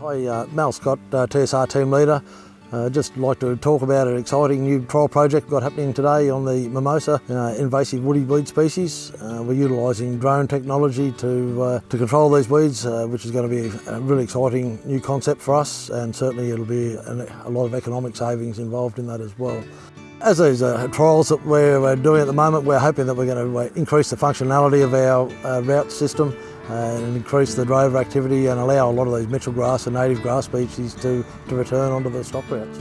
Hi, uh, Mal Scott, uh, TSR team leader. Uh, just like to talk about an exciting new trial project we've got happening today on the mimosa, uh, invasive woody weed species. Uh, we're utilising drone technology to, uh, to control these weeds, uh, which is going to be a really exciting new concept for us and certainly it'll be an, a lot of economic savings involved in that as well. As these uh, trials that we're doing at the moment, we're hoping that we're going to increase the functionality of our route system and increase the drover activity and allow a lot of these mitchell grass and native grass species to, to return onto the stock routes.